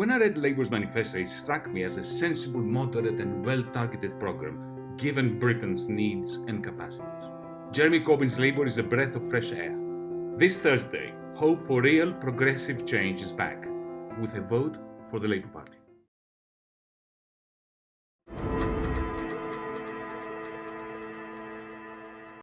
When I read Labour's manifesto, it struck me as a sensible, moderate, and well targeted programme given Britain's needs and capacities. Jeremy Corbyn's Labour is a breath of fresh air. This Thursday, hope for real progressive change is back with a vote for the Labour Party.